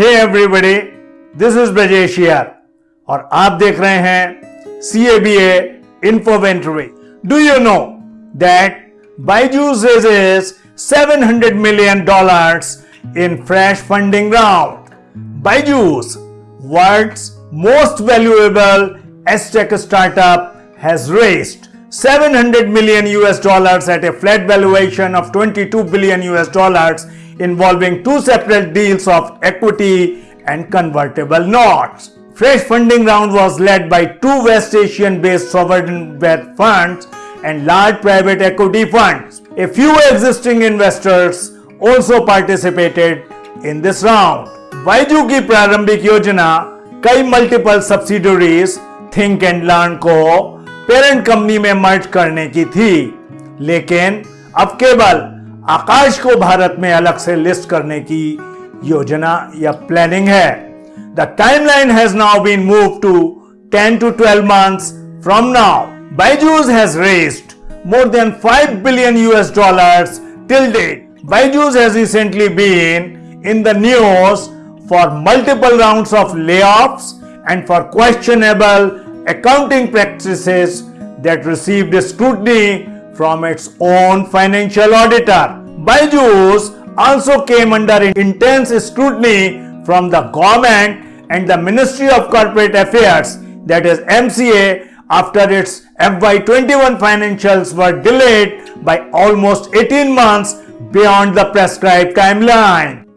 Hey everybody! This is Brajesh और आप देख रहे हैं C A B A इन्फोवेंट्री do you know that Byju's 700 million dollars in fresh funding round. Byju's, world's most valuable ed tech startup, has raised 700 million US dollars at a flat valuation of 22 billion US dollars involving two separate deals of equity and convertible notes. Fresh funding round was led by two West Asian based sovereign wealth funds and large private equity funds. A few existing investors also participated in this round. Byju की प्रारंभिक योजना कई multiple subsidiaries think and learn को parent company में merge करने की थी लेकिन अब केवल आकाश को भारत में अलग से लिस्ट करने की योजना या प्लानिंग है the timeline has now been move to 10 to 12 months from now. Byju's has raised more than 5 billion US dollars till date. Byju's has recently been in the news for multiple rounds of layoffs and for questionable accounting practices that received scrutiny from its own financial auditor. Byju's also came under intense scrutiny from the government and the Ministry of Corporate Affairs that is MCA after its FY21 financials were delayed by almost 18 months beyond the prescribed timeline.